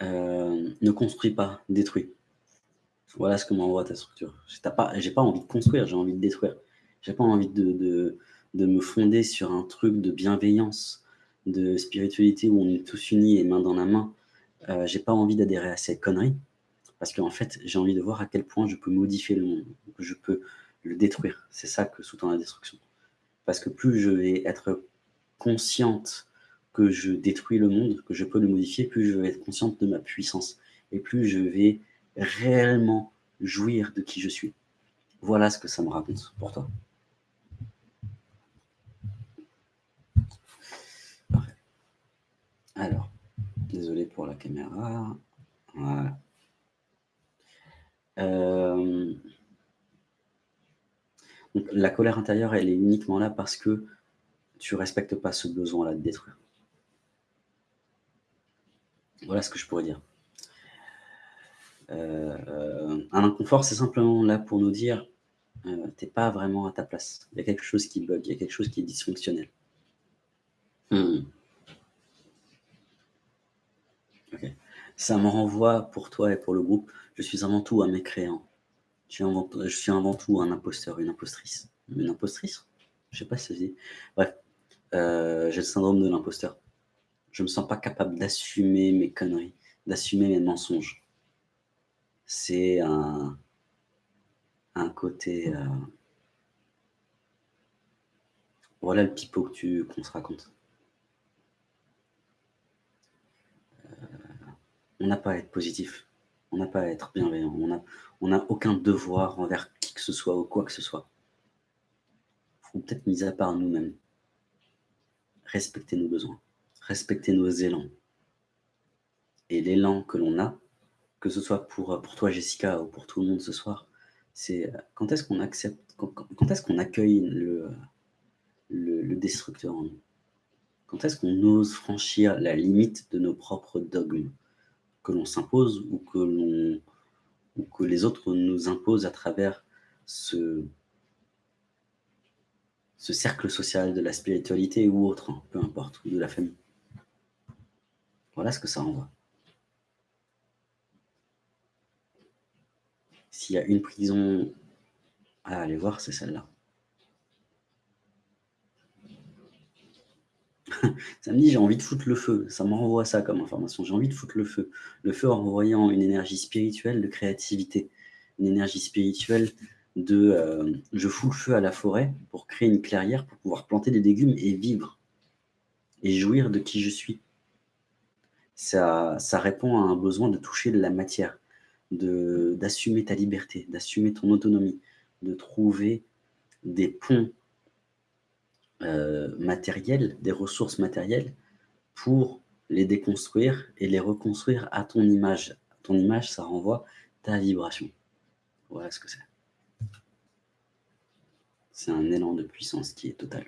Ne construis pas, détruis. Voilà ce que m'envoie ta structure. Je n'ai pas, pas envie de construire, j'ai envie de détruire. J'ai pas envie de, de, me fonder sur un truc de bienveillance, de spiritualité où on est tous unis et main dans la main. Euh, j'ai pas envie d'adhérer à ces conneries parce qu'en fait, j'ai envie de voir à quel point je peux modifier le monde, que je peux le détruire. C'est ça que sous-tend la destruction. Parce que plus je vais être consciente que je détruis le monde, que je peux le modifier, plus je vais être consciente de ma puissance. Et plus je vais réellement jouir de qui je suis. Voilà ce que ça me raconte pour toi. Alors, désolé pour la caméra. Voilà. Euh, la colère intérieure, elle est uniquement là parce que tu respectes pas ce besoin-là de détruire. Voilà ce que je pourrais dire. Euh, un inconfort, c'est simplement là pour nous dire euh, t'es pas vraiment à ta place. Il y a quelque chose qui bug, il y a quelque chose qui est dysfonctionnel. Hmm. Ça me renvoie pour toi et pour le groupe, je suis avant tout un mécréant. Je suis avant, tout un imposteur, une impostrice. Une impostrice? Je sais pas si ça se. Bref, euh, j'ai le syndrome de l'imposteur. Je me sens pas capable d'assumer mes conneries, d'assumer mes mensonges. C'est un, un côté... Euh, voilà le pipeau qu'on se raconte. on n'a pas à être positif, on n'a pas à être bienveillant, on n'a aucun devoir envers qui que ce soit ou quoi que ce soit. faut peut-être mis à part nous-mêmes. Respecter nos besoins, respecter nos élans. Et l'élan que l'on a, que ce soit pour, pour toi Jessica ou pour tout le monde ce soir, c'est quand est-ce qu'on accepte, quand, est-ce qu'on accueille le, le, le destructeur en nous? Quand est-ce qu'on ose franchir la limite de nos propres dogmes que l'on s'impose ou que l'on ou que les autres nous imposent à travers ce, ce cercle social de la spiritualité ou autre, hein, peu importe, ou de la famille? Voilà ce que ça envoie. S'il y a une prison à aller voir, c'est celle-là. ça me dit j'ai envie de foutre le feu. Ça m'envoie ça comme information. J'ai envie de foutre le feu. Le feu en une énergie spirituelle de créativité. Une énergie spirituelle de euh, je fous le feu à la forêt pour créer une clairière, pour pouvoir planter des légumes et vivre. Et jouir de qui je suis. Ça, répond à un besoin de toucher de la matière, d'assumer ta liberté, d'assumer ton autonomie, de trouver des ponts euh, matériel des ressources matérielles, pour les déconstruire et les reconstruire à ton image. Ton image, ça renvoie ta vibration. Voilà ce que c'est. C'est un élan de puissance qui est total.